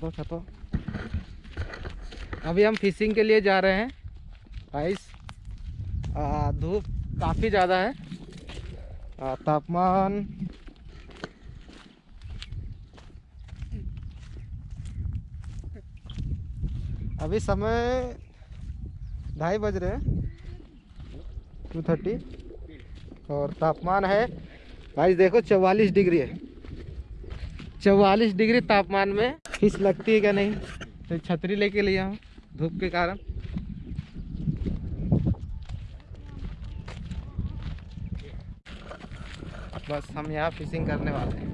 छातो छातो अभी हम फिशिंग के लिए जा रहे हैं। आइस धूप काफ़ी ज़्यादा है। तापमान। अभी समय ढाई बज रहे हैं। टू थर्टी और तापमान है। भाई देखो चवालीस डिग्री है। चवालीस डिग्री तापमान में। फ़िश लगती है क्या नहीं? तो छतरी लेके लिया हूँ धूप के कारण। बस हम यहाँ फिशिंग करने वाले हैं।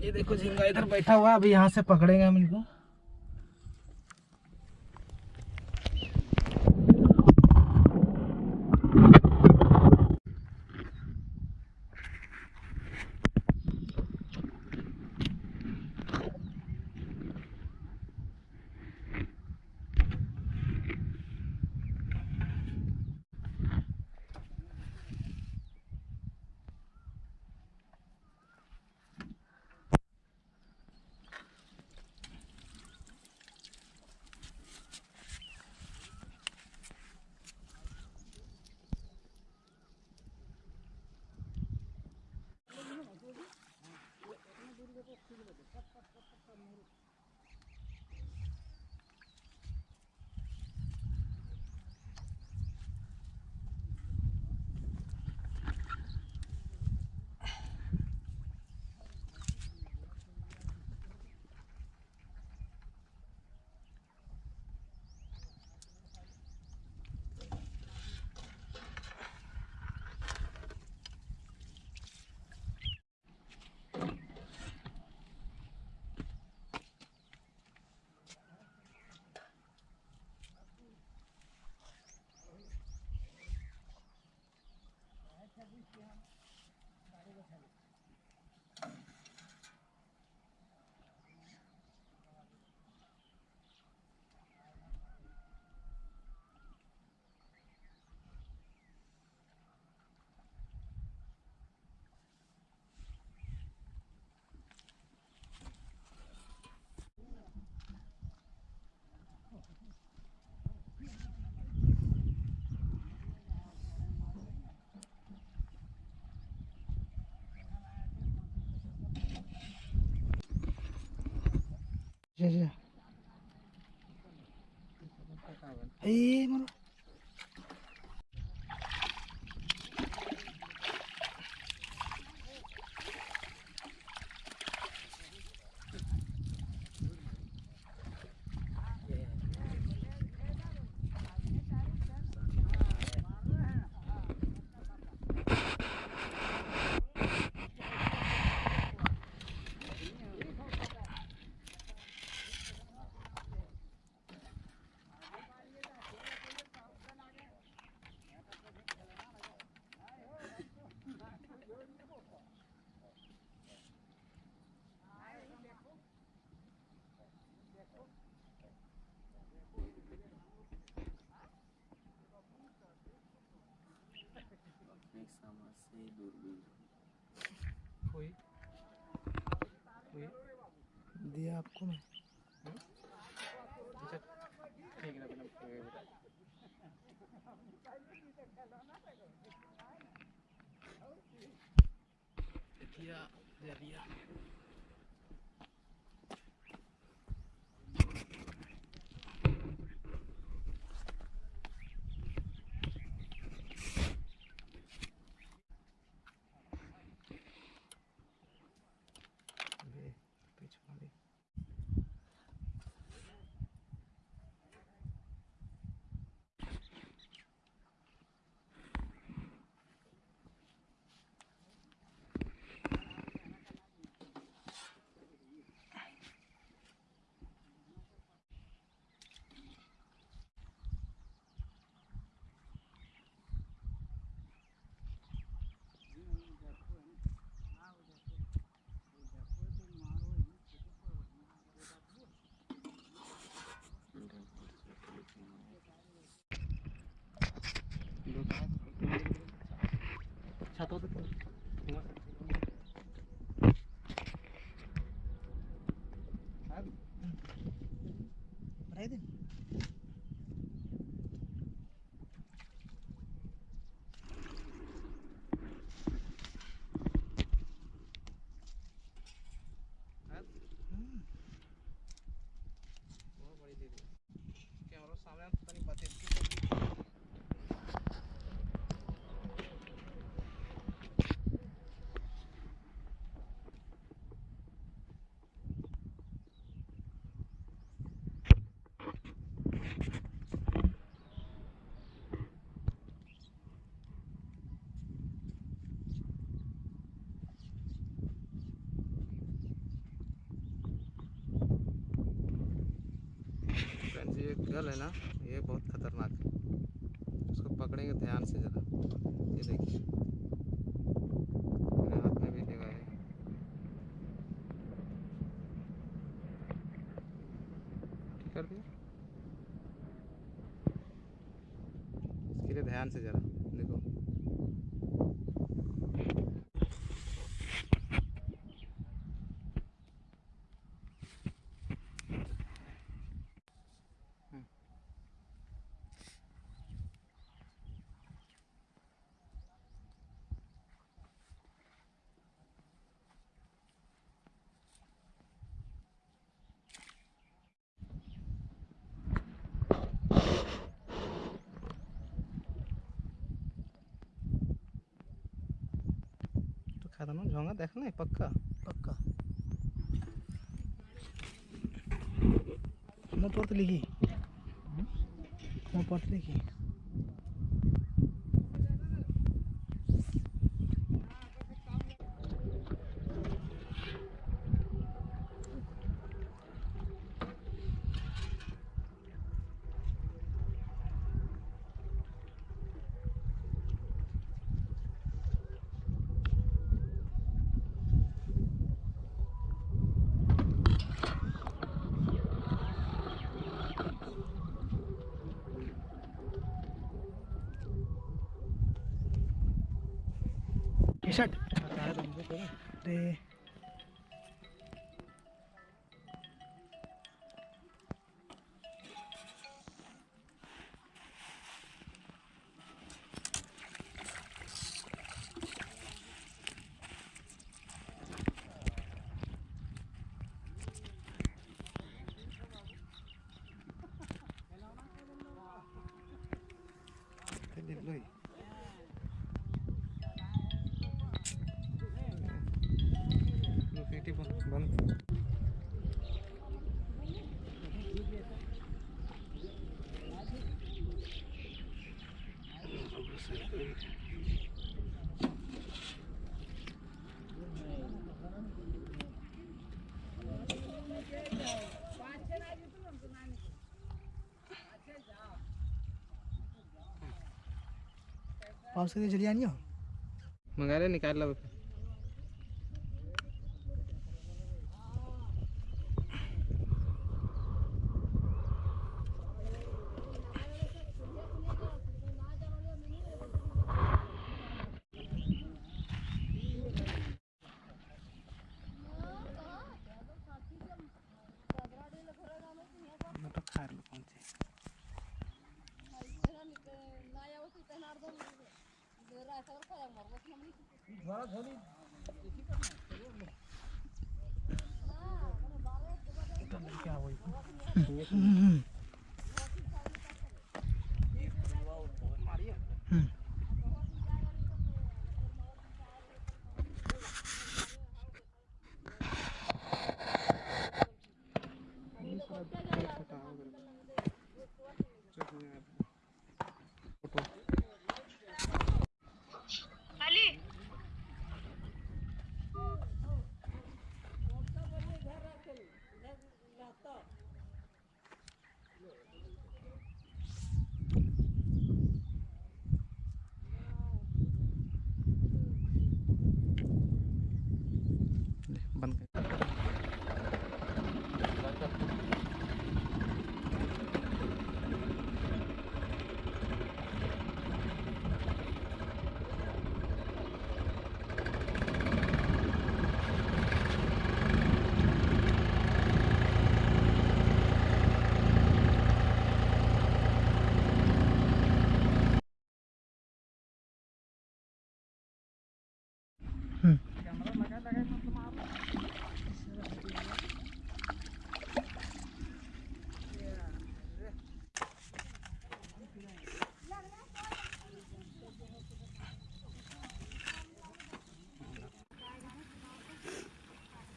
ये देखो झींगा इधर बैठा हुआ है, अभी यहाँ से पकड़ेंगे हम इनको। ঠিক আছে Yeah. जा जा ए मरो कोई? कोई? दिया आपको मैं? अच्छा ठीक है ना दिया दे दिया। todo mundo. है ना, ये बहुत खतरनाक है। उसको पकड़ेंगे ध्यान से ज़रा। ये देखिए। कर दिया? इसके लिए ध्यान से ज़रा। देखा था ना झोंगा देखा ना पक्का पक्का मैं पढ़ते लिखी मैं पढ़ते लिखी टी शर्ट रे देख पाउस करके चली आनी हो? मंगा ले निकाल लो क्या हुई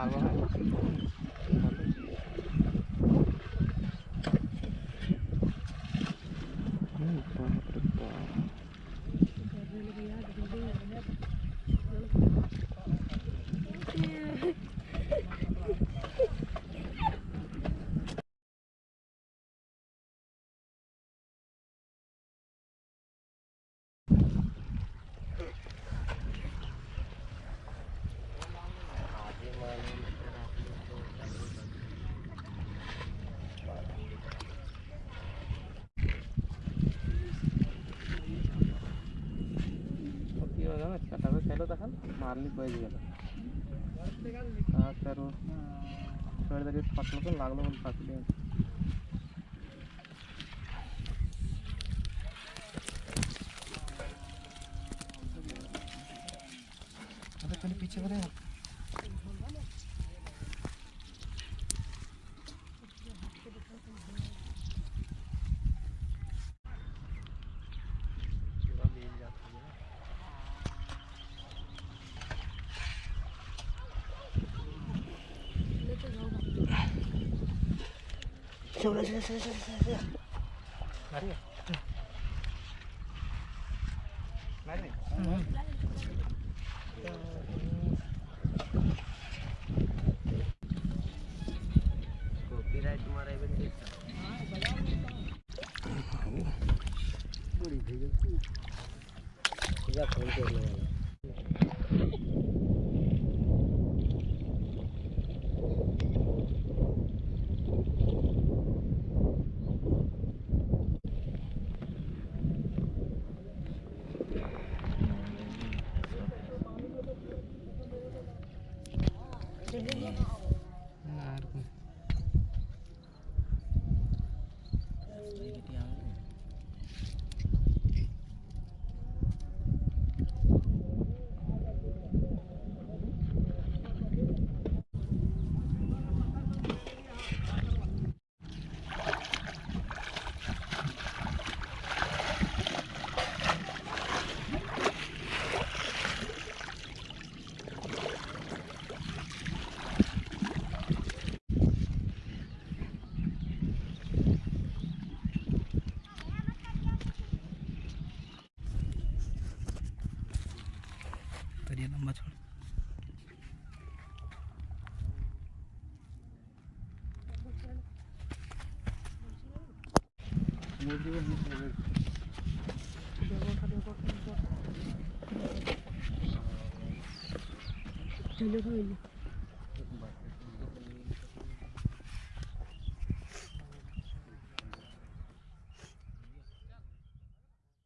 Mago. बाहेर दिसा पाऊस फेर इथे भाऱ्यावर हम्म. मारली पाहिजे गेला तर तरी फाटलं पण लागलं पण फाटले अरे पहले पीछे करे चलो चलो चलो चलो चलो करिए लंबा छोड़ चलो